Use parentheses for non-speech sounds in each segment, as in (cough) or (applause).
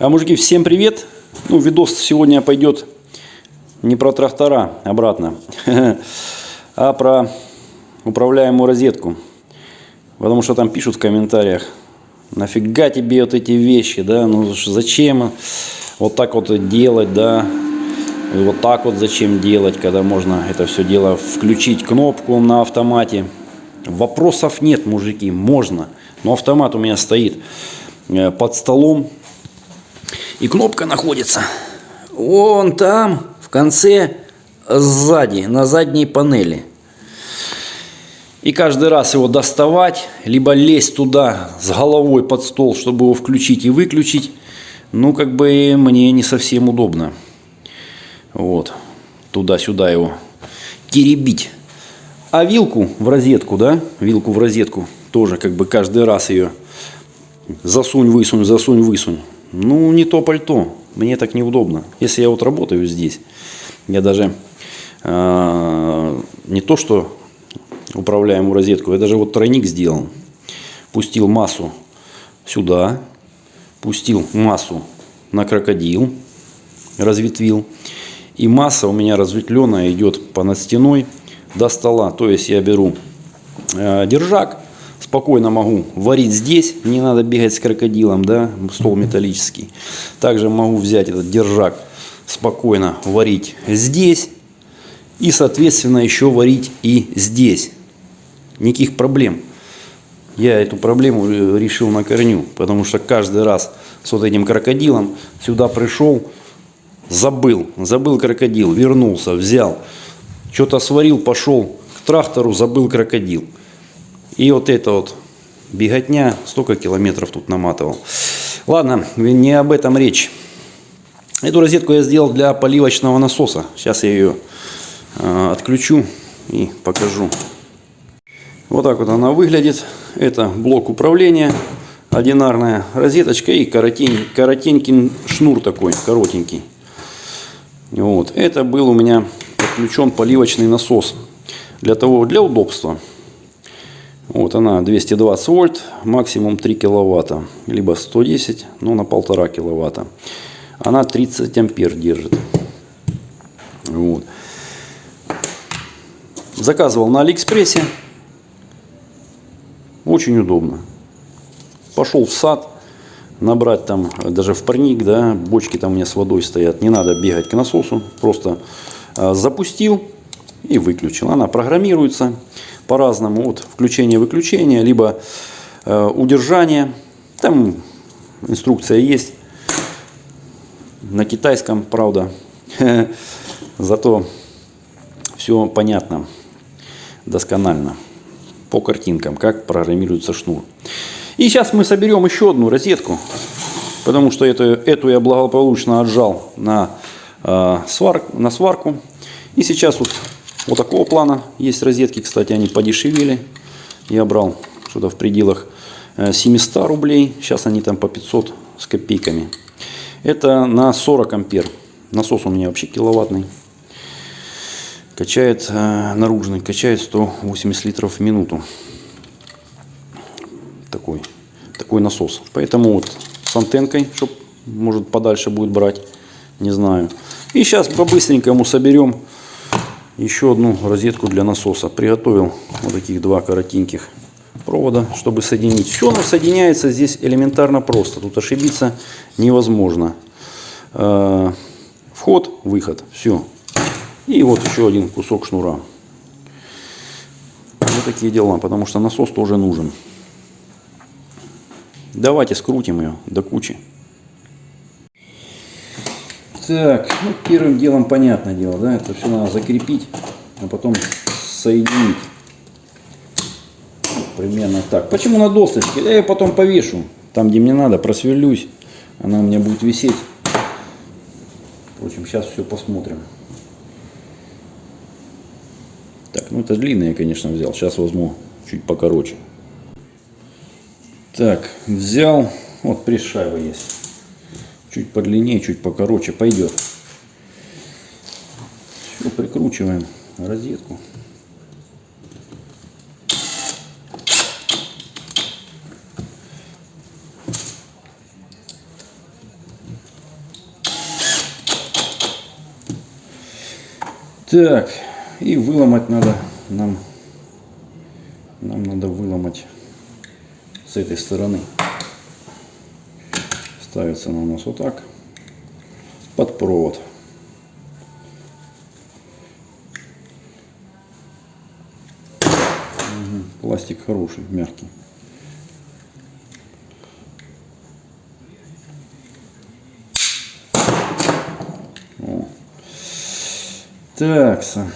А, мужики, всем привет! Ну, видос сегодня пойдет не про трактора, обратно, (laughs) а про управляемую розетку. Потому что там пишут в комментариях, нафига тебе вот эти вещи, да, ну зачем вот так вот делать, да, и вот так вот зачем делать, когда можно это все дело включить кнопку на автомате. Вопросов нет, мужики, можно. Но автомат у меня стоит э, под столом. И кнопка находится вон там, в конце, сзади, на задней панели. И каждый раз его доставать, либо лезть туда с головой под стол, чтобы его включить и выключить, ну, как бы мне не совсем удобно. Вот, туда-сюда его теребить. А вилку в розетку, да, вилку в розетку, тоже как бы каждый раз ее засунь, высунь, засунь, высунь. Ну, не то пальто, мне так неудобно. Если я вот работаю здесь, я даже э, не то, что управляемую розетку, я даже вот тройник сделал. Пустил массу сюда, пустил массу на крокодил, разветвил. И масса у меня разветвленная идет по над стеной до стола. То есть я беру э, держак, спокойно могу варить здесь, не надо бегать с крокодилом, да, стол металлический. Также могу взять этот держак, спокойно варить здесь и, соответственно, еще варить и здесь. Никаких проблем. Я эту проблему решил на корню, потому что каждый раз с вот этим крокодилом сюда пришел, забыл, забыл крокодил, вернулся, взял, что-то сварил, пошел к трактору, забыл крокодил. И вот это вот беготня, столько километров тут наматывал. Ладно, не об этом речь. Эту розетку я сделал для поливочного насоса. Сейчас я ее э, отключу и покажу. Вот так вот она выглядит. Это блок управления, одинарная розеточка и коротень, коротенький шнур такой, коротенький. Вот. Это был у меня подключен поливочный насос. Для того, для удобства. Вот она 220 вольт, максимум 3 киловатта. Либо 110, ну на полтора киловатта. Она 30 ампер держит. Вот. Заказывал на Алиэкспрессе. Очень удобно. Пошел в сад, набрать там, даже в парник, да, бочки там у меня с водой стоят. Не надо бегать к насосу, просто э, запустил и выключил. Она программируется по-разному. Вот включение-выключение, либо э, удержание. Там инструкция есть. На китайском, правда. (laughs) Зато все понятно, досконально. По картинкам, как программируется шнур. И сейчас мы соберем еще одну розетку. Потому что это, эту я благополучно отжал на, э, свар, на сварку. И сейчас вот вот такого плана есть розетки, кстати, они подешевели. Я брал что-то в пределах 700 э, рублей. Сейчас они там по 500 с копейками. Это на 40 ампер. Насос у меня вообще киловаттный. Качает э, наружный, качает 180 литров в минуту. Такой, такой насос. Поэтому вот с антенкой, чтобы может подальше будет брать. Не знаю. И сейчас по-быстренькому соберем еще одну розетку для насоса. Приготовил вот таких два коротеньких провода, чтобы соединить. Все оно соединяется здесь элементарно просто. Тут ошибиться невозможно. Э, вход, выход. Все. И вот еще один кусок шнура. Вот такие дела, потому что насос тоже нужен. Давайте скрутим ее до кучи. Так, ну, первым делом понятное дело, да, это все надо закрепить, а потом соединить. Примерно так. Почему на досточке? Я ее потом повешу. Там, где мне надо, просверлюсь. Она у меня будет висеть. Впрочем, сейчас все посмотрим. Так, ну это длинное, конечно, взял. Сейчас возьму чуть покороче. Так, взял. Вот пресс-шайба есть. Чуть подлиннее, чуть покороче пойдет. Все, прикручиваем розетку. Так, и выломать надо нам, нам надо выломать с этой стороны. Ставится она у нас вот так. Под провод. Пластик хороший, мягкий. Так, са.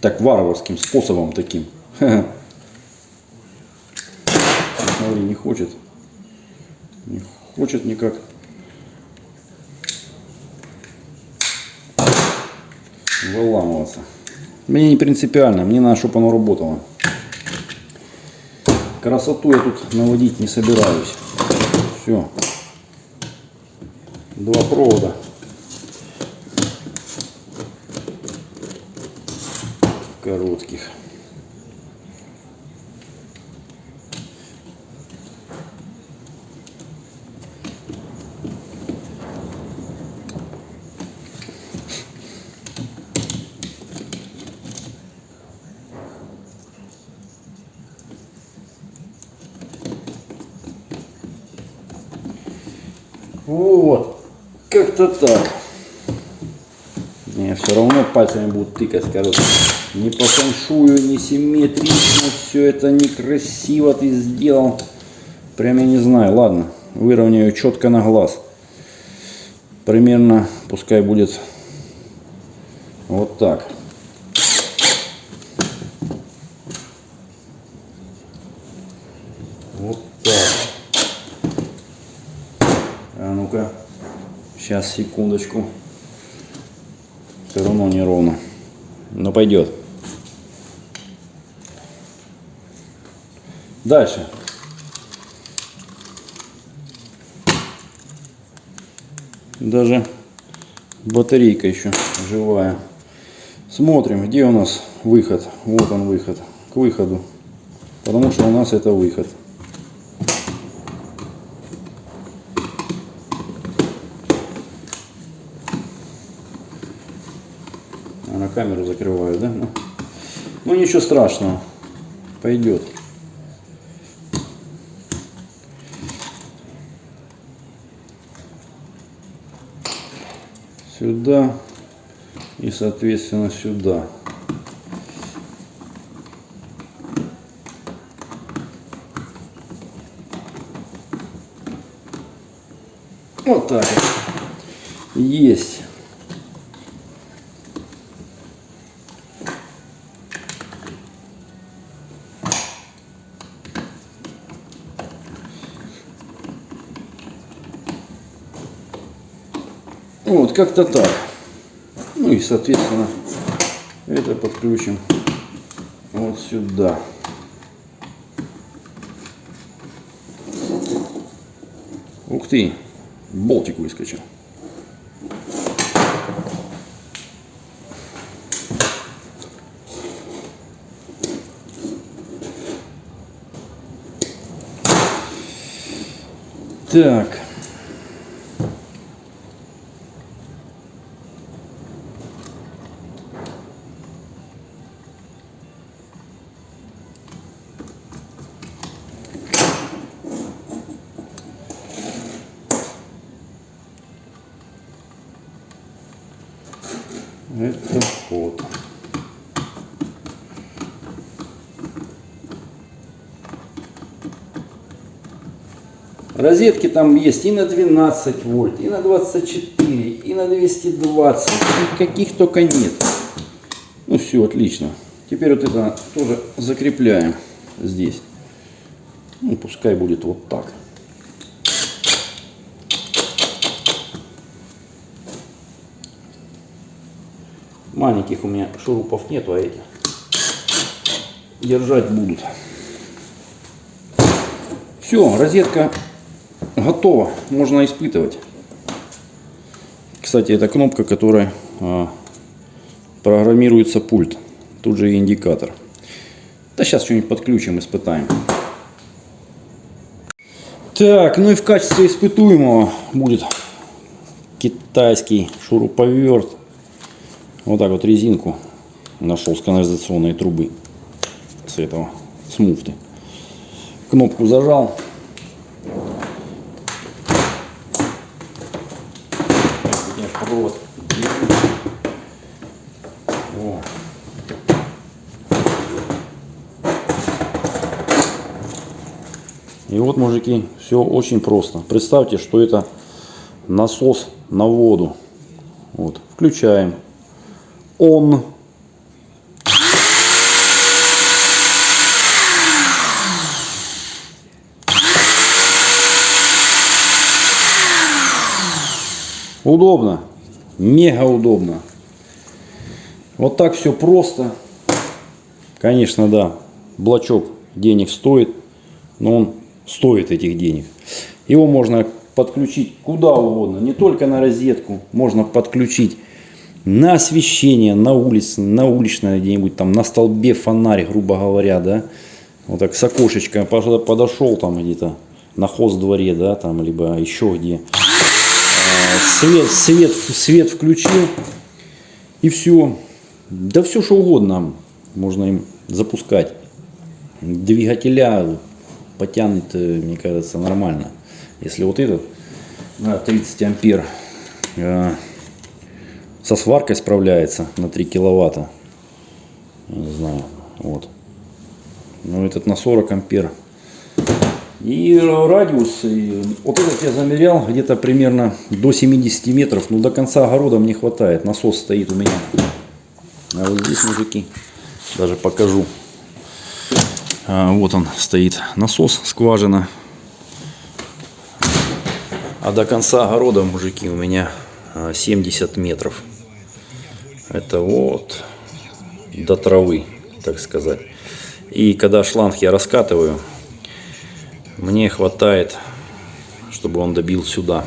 Так, варварским способом таким. (laughs) Выламываться. Мне не принципиально, мне надо, чтобы оно работало. Красоту я тут наводить не собираюсь. Все. Два провода. коротких. Вот, как-то так. Не, все равно пальцами будут тыкать, скажут, не по фэншую, не симметрично, все это некрасиво ты сделал. Прям я не знаю, ладно, выровняю четко на глаз. Примерно, пускай будет вот так. Вот так. А ну-ка, сейчас, секундочку. Все равно неровно. Но пойдет. Дальше. Даже батарейка еще живая. Смотрим, где у нас выход. Вот он выход. К выходу. Потому что у нас это выход. Камеру закрываю, да? Ну, ну ничего страшного. Пойдет. Сюда и соответственно сюда. Вот так. Есть. Вот, как-то так. Ну и, соответственно, это подключим вот сюда. Ух ты, болтик выскочил. Так. Розетки там есть и на 12 вольт, и на 24, и на 220, и каких только нет. Ну все, отлично. Теперь вот это тоже закрепляем здесь. Ну, пускай будет вот так. Маленьких у меня шурупов нету, а эти держать будут. Все, розетка готова, можно испытывать. Кстати, это кнопка, которая а, программируется пульт. Тут же и индикатор. Да сейчас что-нибудь подключим, испытаем. Так, ну и в качестве испытуемого будет китайский шуруповерт Вот так вот резинку нашел с канализационной трубы. С этого, с муфты. Кнопку зажал. Я провод держу. О. И вот, мужики, все очень просто. Представьте, что это насос на воду. Вот, включаем. Он. Удобно. Мега удобно. Вот так все просто. Конечно, да, блочок денег стоит, но он стоит этих денег. Его можно подключить куда угодно, не только на розетку, можно подключить на освещение, на улице, на уличное где-нибудь там, на столбе фонарь, грубо говоря, да, вот так с окошечка подошел там где-то на хоз дворе, да, там, либо еще где. А, свет, свет, свет включил и все. Да все что угодно можно им запускать. Двигателя потянет, э, мне кажется, нормально. Если вот этот на 30 ампер э, со сваркой справляется на 3 киловатта, не знаю, вот. Но этот на 40 ампер. И радиус, и вот этот я замерял где-то примерно до 70 метров, но до конца огорода мне хватает. Насос стоит у меня. А вот здесь, мужики, даже покажу. А, вот он стоит насос, скважина. А до конца огорода, мужики, у меня 70 а, метров. Это вот до травы, так сказать. И когда шланг я раскатываю, мне хватает, чтобы он добил сюда.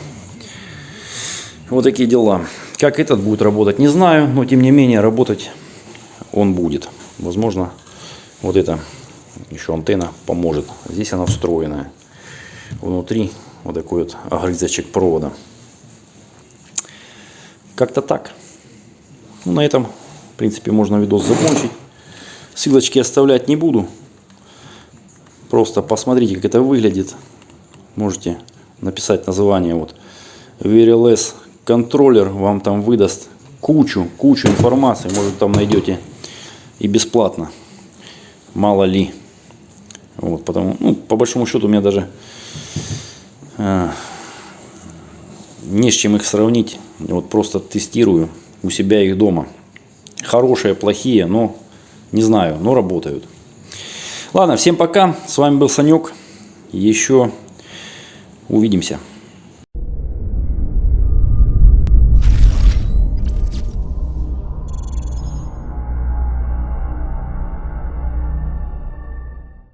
Вот такие дела. Как этот будет работать, не знаю, но тем не менее работать он будет. Возможно, вот это еще антенна поможет. Здесь она встроенная. Внутри вот такой вот огрызочек провода. Как-то так. Ну, на этом, в принципе, можно видос закончить. Ссылочки оставлять не буду. Просто посмотрите, как это выглядит. Можете написать название. Вот VRLS контроллер вам там выдаст кучу, кучу информации. Может, там найдете и бесплатно. Мало ли. Вот, потому, ну, по большому счету у меня даже э, не с чем их сравнить. Вот просто тестирую у себя их дома. Хорошие, плохие, но не знаю, но работают. Ладно, всем пока. С вами был Санек. Еще увидимся.